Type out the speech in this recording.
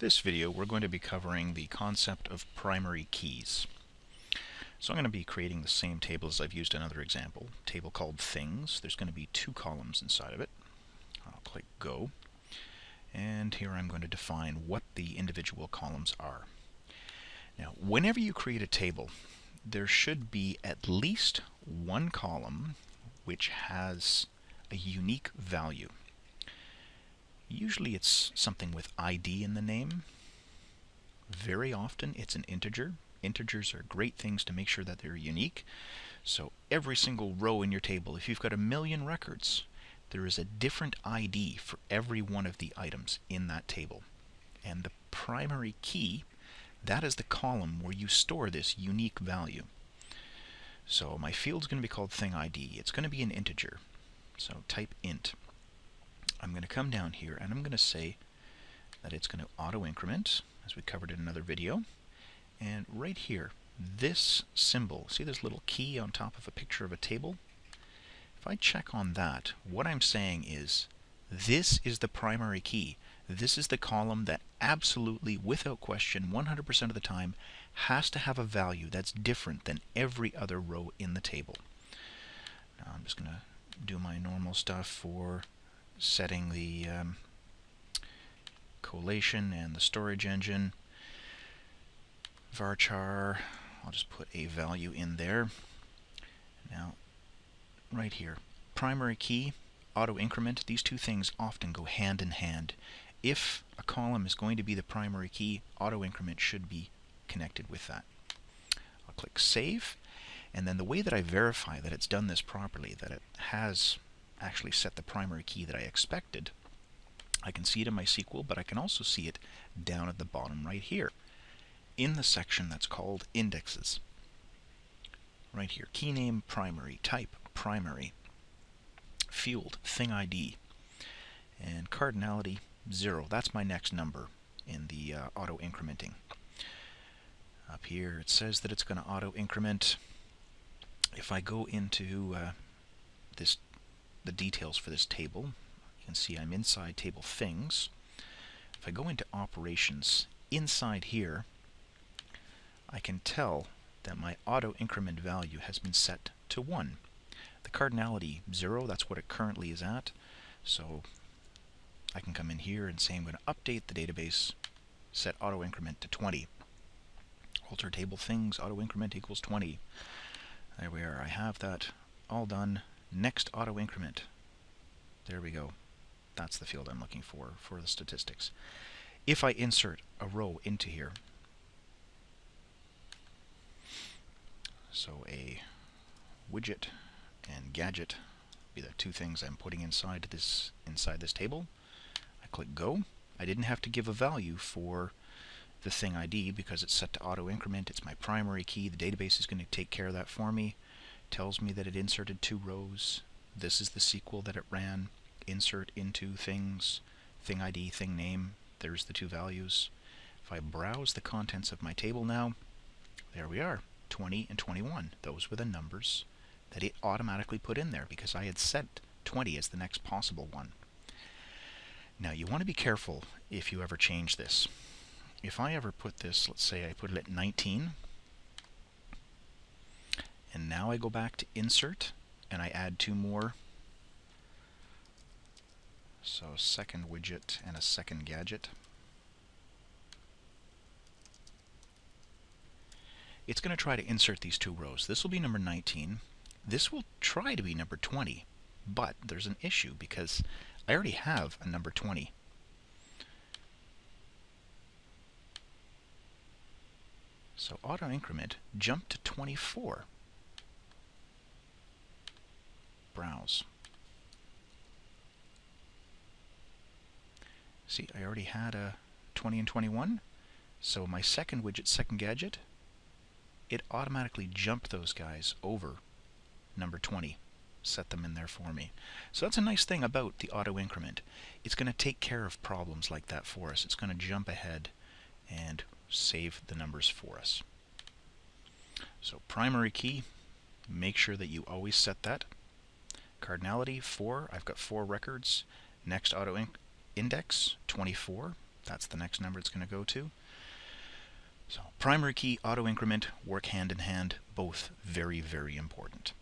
This video we're going to be covering the concept of primary keys. So I'm going to be creating the same table as I've used in another example, table called things. There's going to be two columns inside of it. I'll click go and here I'm going to define what the individual columns are. Now whenever you create a table there should be at least one column which has a unique value. Usually it's something with ID in the name. Very often it's an integer. Integers are great things to make sure that they're unique. So every single row in your table, if you've got a million records, there is a different ID for every one of the items in that table. And the primary key, that is the column where you store this unique value. So my field is going to be called thing ID. It's going to be an integer. So type int. I'm going to come down here and I'm going to say that it's going to auto increment as we covered in another video. And right here this symbol see this little key on top of a picture of a table? If I check on that what I'm saying is this is the primary key. This is the column that absolutely without question 100% of the time has to have a value that's different than every other row in the table. Now I'm just going to do my normal stuff for setting the um, collation and the storage engine. varchar, I'll just put a value in there. Now, right here, primary key, auto increment, these two things often go hand in hand. If a column is going to be the primary key, auto increment should be connected with that. I'll click save, and then the way that I verify that it's done this properly, that it has actually set the primary key that I expected. I can see it in my SQL, but I can also see it down at the bottom right here in the section that's called indexes. Right here, key name primary, type primary, field thing ID, and cardinality 0. That's my next number in the uh, auto incrementing. Up here it says that it's going to auto increment. If I go into uh, this the details for this table. You can see I'm inside table things. If I go into operations, inside here, I can tell that my auto increment value has been set to 1. The cardinality 0, that's what it currently is at. So I can come in here and say I'm going to update the database, set auto increment to 20. Alter table things, auto increment equals 20. There we are. I have that all done. Next auto increment. There we go. That's the field I'm looking for, for the statistics. If I insert a row into here, so a widget and gadget be the two things I'm putting inside this inside this table. I click go. I didn't have to give a value for the thing ID because it's set to auto increment. It's my primary key. The database is going to take care of that for me tells me that it inserted two rows. This is the SQL that it ran. Insert into things, thing ID, thing name. There's the two values. If I browse the contents of my table now, there we are, 20 and 21. Those were the numbers that it automatically put in there because I had set 20 as the next possible one. Now you want to be careful if you ever change this. If I ever put this, let's say I put it at 19, now I go back to insert and I add two more. So second widget and a second gadget. It's going to try to insert these two rows. This will be number 19. This will try to be number 20, but there's an issue because I already have a number 20. So auto increment jumped to 24. Browse. See, I already had a 20 and 21, so my second widget, second gadget, it automatically jumped those guys over number 20, set them in there for me. So that's a nice thing about the auto increment. It's going to take care of problems like that for us. It's going to jump ahead and save the numbers for us. So primary key, make sure that you always set that Cardinality, 4. I've got 4 records. Next auto index, 24. That's the next number it's going to go to. So primary key, auto increment work hand in hand, both very, very important.